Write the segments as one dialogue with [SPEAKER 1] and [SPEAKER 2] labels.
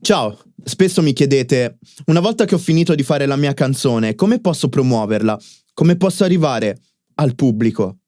[SPEAKER 1] Ciao, spesso mi chiedete, una volta che ho finito di fare la mia canzone, come posso promuoverla? Come posso arrivare al pubblico?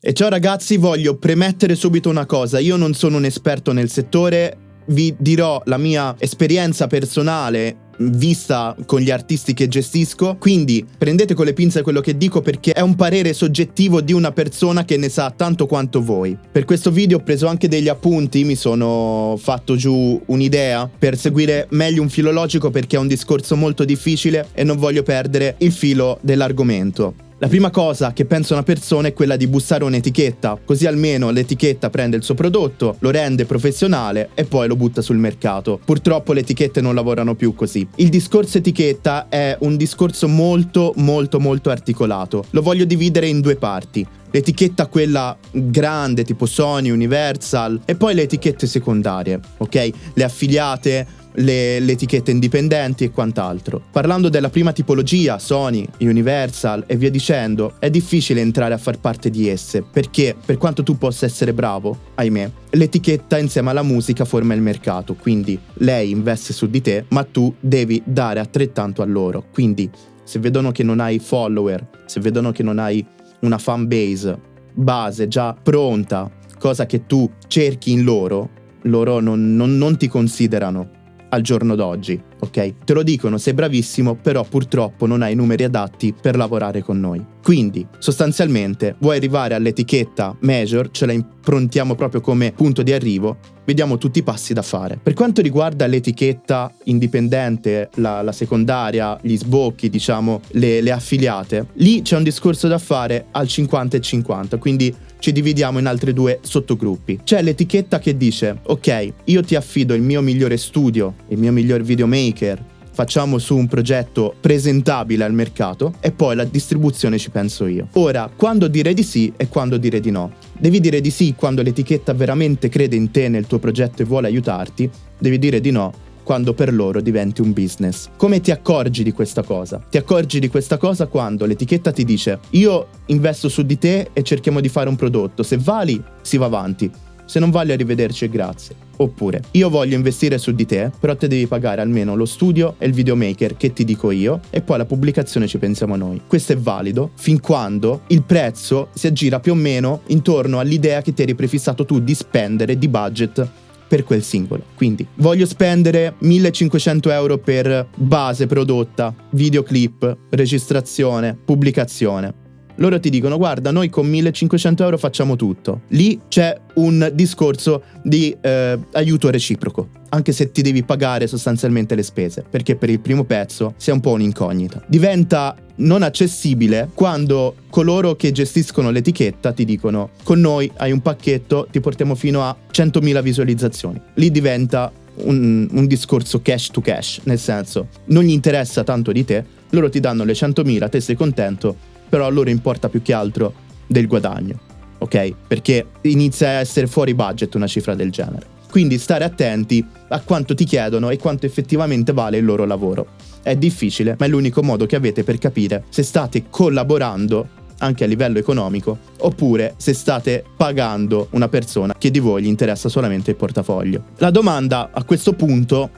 [SPEAKER 1] E ciao ragazzi, voglio premettere subito una cosa, io non sono un esperto nel settore, vi dirò la mia esperienza personale vista con gli artisti che gestisco, quindi prendete con le pinze quello che dico perché è un parere soggettivo di una persona che ne sa tanto quanto voi. Per questo video ho preso anche degli appunti, mi sono fatto giù un'idea per seguire meglio un filologico perché è un discorso molto difficile e non voglio perdere il filo dell'argomento. La prima cosa che pensa una persona è quella di bussare un'etichetta, così almeno l'etichetta prende il suo prodotto, lo rende professionale e poi lo butta sul mercato. Purtroppo le etichette non lavorano più così. Il discorso etichetta è un discorso molto molto molto articolato. Lo voglio dividere in due parti l'etichetta quella grande tipo Sony, Universal e poi le etichette secondarie, ok? Le affiliate, le, le, etichette indipendenti e quant'altro. Parlando della prima tipologia, Sony, Universal e via dicendo, è difficile entrare a far parte di esse, perché per quanto tu possa essere bravo, ahimè, l'etichetta insieme alla musica forma il mercato, quindi lei investe su di te, ma tu devi dare altrettanto a loro. Quindi se vedono che non hai follower, se vedono che non hai una fan base base già pronta, cosa che tu cerchi in loro, loro non, non, non ti considerano al giorno d'oggi, ok? Te lo dicono, sei bravissimo, però purtroppo non hai i numeri adatti per lavorare con noi. Quindi, sostanzialmente, vuoi arrivare all'etichetta Major, ce la improntiamo proprio come punto di arrivo, vediamo tutti i passi da fare. Per quanto riguarda l'etichetta indipendente, la, la secondaria, gli sbocchi, diciamo, le, le affiliate, lì c'è un discorso da fare al 50 e 50, quindi ci dividiamo in altri due sottogruppi. C'è l'etichetta che dice, ok, io ti affido il mio migliore studio, il mio miglior videomaker, facciamo su un progetto presentabile al mercato e poi la distribuzione ci penso io. Ora, quando dire di sì e quando dire di no. Devi dire di sì quando l'etichetta veramente crede in te, nel tuo progetto e vuole aiutarti, devi dire di no quando per loro diventi un business. Come ti accorgi di questa cosa? Ti accorgi di questa cosa quando l'etichetta ti dice io investo su di te e cerchiamo di fare un prodotto, se vali si va avanti, se non vali arrivederci e grazie. Oppure, io voglio investire su di te, però te devi pagare almeno lo studio e il videomaker che ti dico io e poi la pubblicazione ci pensiamo noi. Questo è valido fin quando il prezzo si aggira più o meno intorno all'idea che ti eri prefissato tu di spendere di budget per quel singolo. Quindi voglio spendere 1500 euro per base prodotta, videoclip, registrazione, pubblicazione loro ti dicono guarda noi con 1500 euro facciamo tutto. Lì c'è un discorso di eh, aiuto reciproco, anche se ti devi pagare sostanzialmente le spese, perché per il primo pezzo sei un po' un'incognita. Diventa non accessibile quando coloro che gestiscono l'etichetta ti dicono con noi hai un pacchetto, ti portiamo fino a 100.000 visualizzazioni. Lì diventa un, un, discorso cash to cash, nel senso non gli interessa tanto di te, loro ti danno le 100.000, te sei contento, però a loro importa più che altro del guadagno, ok? Perché inizia a essere fuori budget una cifra del genere. Quindi stare attenti a quanto ti chiedono e quanto effettivamente vale il loro lavoro. È difficile, ma è l'unico modo che avete per capire se state collaborando anche a livello economico, oppure se state pagando una persona che di voi gli interessa solamente il portafoglio. La domanda a questo punto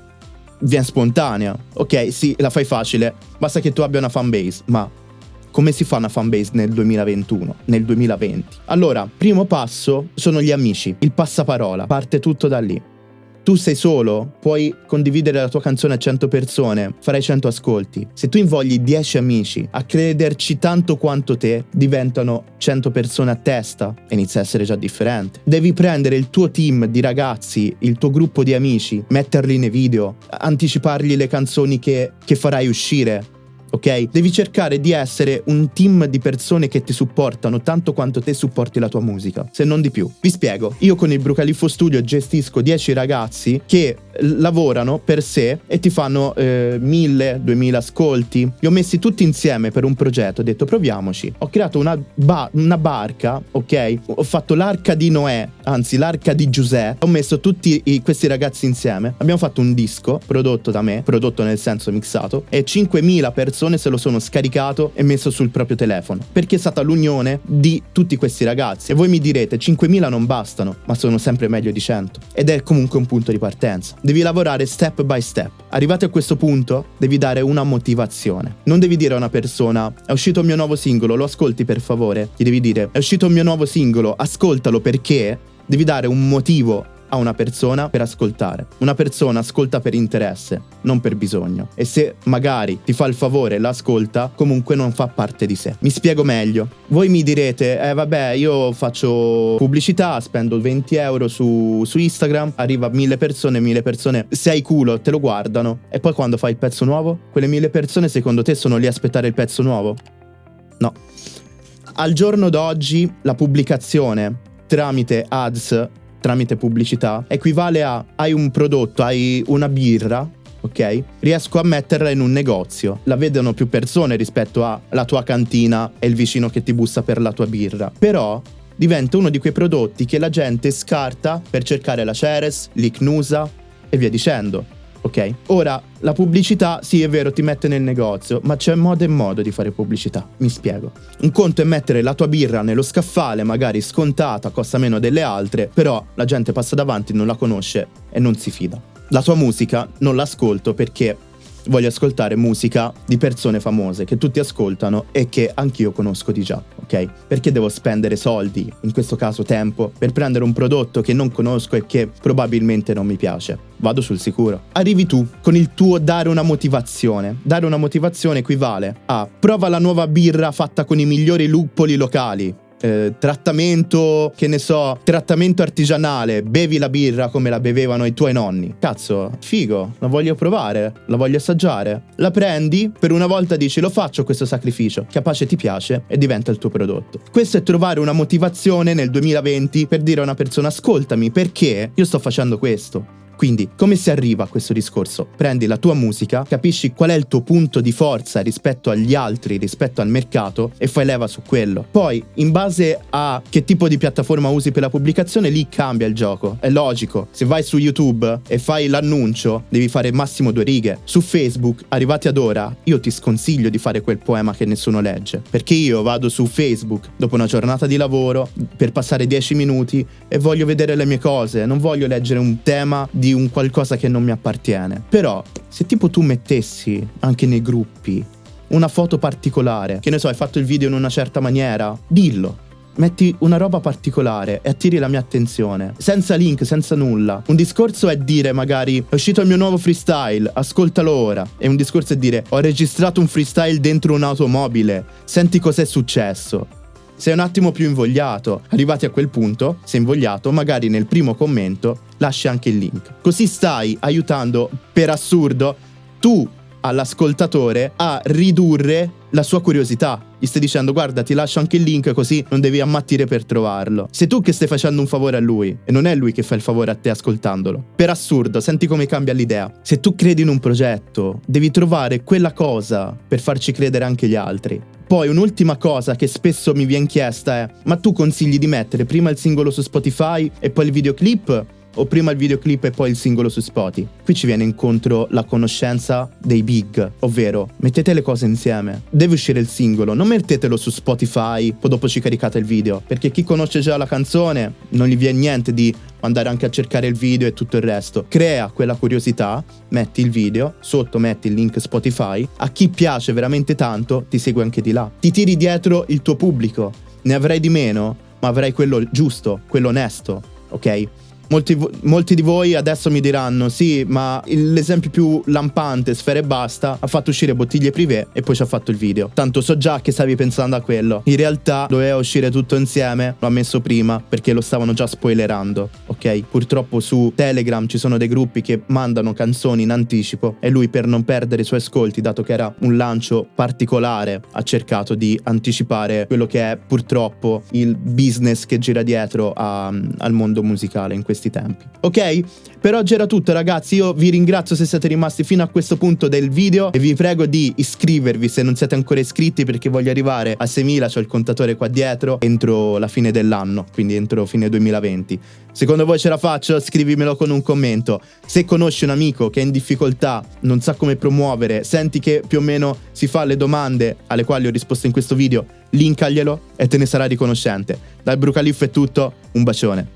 [SPEAKER 1] viene spontanea. Ok, sì, la fai facile, basta che tu abbia una fanbase, ma come si fa una fanbase nel 2021, nel 2020? Allora, primo passo sono gli amici, il passaparola, parte tutto da lì. Tu sei solo, puoi condividere la tua canzone a 100 persone, farai 100 ascolti. Se tu invogli 10 amici a crederci tanto quanto te, diventano 100 persone a testa e inizia a essere già differente. Devi prendere il tuo team di ragazzi, il tuo gruppo di amici, metterli nei video, anticipargli le canzoni che, che farai uscire, ok? Devi cercare di essere un team di persone che ti supportano tanto quanto te supporti la tua musica, se non di più. Vi spiego, io con il Brucaliffo Studio gestisco 10 ragazzi che lavorano per sé e ti fanno eh, 1000, 2000 ascolti. Li ho messi tutti insieme per un progetto, ho detto proviamoci. Ho creato una, ba- una barca, ok? Ho fatto l'arca di Noè, anzi l'arca di Giuseppe. Ho messo tutti i, questi ragazzi insieme. Abbiamo fatto un disco prodotto da me, prodotto nel senso mixato, e 5000 persone persone se lo sono scaricato e messo sul proprio telefono, perché è stata l'unione di tutti questi ragazzi. E voi mi direte, 5.000 non bastano, ma sono sempre meglio di 100. Ed è comunque un punto di partenza. Devi lavorare step by step. Arrivati a questo punto, devi dare una motivazione. Non devi dire a una persona, è uscito il mio nuovo singolo, lo ascolti per favore. Gli devi dire, è uscito il mio nuovo singolo, ascoltalo perché devi dare un motivo a una persona per ascoltare. Una persona ascolta per interesse, non per bisogno. E se magari ti fa il favore e l'ascolta, comunque non fa parte di sé. Mi spiego meglio. Voi mi direte, eh vabbè, io faccio pubblicità, spendo 20 euro su, su Instagram, arriva mille persone, mille persone, sei culo, te lo guardano. E poi quando fai il pezzo nuovo? Quelle mille persone secondo te sono lì a aspettare il pezzo nuovo? No. Al giorno d'oggi la pubblicazione tramite ads tramite pubblicità equivale a hai un prodotto, hai una birra, ok? Riesco a metterla in un negozio. La vedono più persone rispetto alla tua cantina e il vicino che ti bussa per la tua birra. Però diventa uno di quei prodotti che la gente scarta per cercare la Ceres, l'Icnusa e via dicendo ok? Ora, la pubblicità, sì è vero, ti mette nel negozio, ma c'è modo e modo di fare pubblicità, mi spiego. Un conto è mettere la tua birra nello scaffale, magari scontata, costa meno delle altre, però la gente passa davanti, non la conosce e non si fida. La tua musica non l'ascolto perché voglio ascoltare musica di persone famose che tutti ascoltano e che anch'io conosco di già, ok? Perché devo spendere soldi, in questo caso tempo, per prendere un prodotto che non conosco e che probabilmente non mi piace? Vado sul sicuro. Arrivi tu con il tuo dare una motivazione. Dare una motivazione equivale a prova la nuova birra fatta con i migliori luppoli locali eh, trattamento, che ne so, trattamento artigianale, bevi la birra come la bevevano i tuoi nonni. Cazzo, figo, la voglio provare, la voglio assaggiare. La prendi, per una volta dici lo faccio questo sacrificio, capace ti piace e diventa il tuo prodotto. Questo è trovare una motivazione nel 2020 per dire a una persona ascoltami perché io sto facendo questo. Quindi, come si arriva a questo discorso? Prendi la tua musica, capisci qual è il tuo punto di forza rispetto agli altri, rispetto al mercato e fai leva su quello. Poi, in base a che tipo di piattaforma usi per la pubblicazione, lì cambia il gioco. È logico. Se vai su YouTube e fai l'annuncio, devi fare massimo due righe. Su Facebook, arrivati ad ora, io ti sconsiglio di fare quel poema che nessuno legge. Perché io vado su Facebook dopo una giornata di lavoro per passare 10 minuti e voglio vedere le mie cose, non voglio leggere un tema di un qualcosa che non mi appartiene. Però, se tipo tu mettessi anche nei gruppi una foto particolare, che ne so, hai fatto il video in una certa maniera, dillo. Metti una roba particolare e attiri la mia attenzione, senza link, senza nulla. Un discorso è dire magari è uscito il mio nuovo freestyle, ascoltalo ora. E un discorso è dire ho registrato un freestyle dentro un'automobile, senti cos'è successo sei un attimo più invogliato. Arrivati a quel punto, sei invogliato, magari nel primo commento lasci anche il link. Così stai aiutando, per assurdo, tu all'ascoltatore a ridurre la sua curiosità. Gli stai dicendo guarda ti lascio anche il link così non devi ammattire per trovarlo. Sei tu che stai facendo un favore a lui e non è lui che fa il favore a te ascoltandolo. Per assurdo, senti come cambia l'idea. Se tu credi in un progetto, devi trovare quella cosa per farci credere anche gli altri. Poi un'ultima cosa che spesso mi viene chiesta è ma tu consigli di mettere prima il singolo su Spotify e poi il videoclip o prima il videoclip e poi il singolo su Spotify. Qui ci viene incontro la conoscenza dei big, ovvero mettete le cose insieme. Deve uscire il singolo, non mettetelo su Spotify, poi dopo ci caricate il video, perché chi conosce già la canzone non gli viene niente di andare anche a cercare il video e tutto il resto. Crea quella curiosità, metti il video, sotto metti il link Spotify, a chi piace veramente tanto ti segue anche di là. Ti tiri dietro il tuo pubblico, ne avrai di meno, ma avrai quello giusto, quello onesto, ok? Molti, molti, di voi adesso mi diranno: sì, ma l'esempio più lampante, Sfere e Basta, ha fatto uscire bottiglie privé e poi ci ha fatto il video. Tanto so già che stavi pensando a quello. In realtà doveva uscire tutto insieme, l'ho messo prima perché lo stavano già spoilerando. Ok? Purtroppo su Telegram ci sono dei gruppi che mandano canzoni in anticipo e lui, per non perdere i suoi ascolti, dato che era un lancio particolare, ha cercato di anticipare quello che è purtroppo il business che gira dietro a, al mondo musicale in questi questi tempi. Ok? Per oggi era tutto ragazzi, io vi ringrazio se siete rimasti fino a questo punto del video e vi prego di iscrivervi se non siete ancora iscritti perché voglio arrivare a 6.000, ho il contatore qua dietro, entro la fine dell'anno, quindi entro fine 2020. Secondo voi ce la faccio? Scrivimelo con un commento. Se conosci un amico che è in difficoltà, non sa come promuovere, senti che più o meno si fa le domande alle quali ho risposto in questo video, linkaglielo e te ne sarà riconoscente. Dal Brucaliff è tutto, un bacione.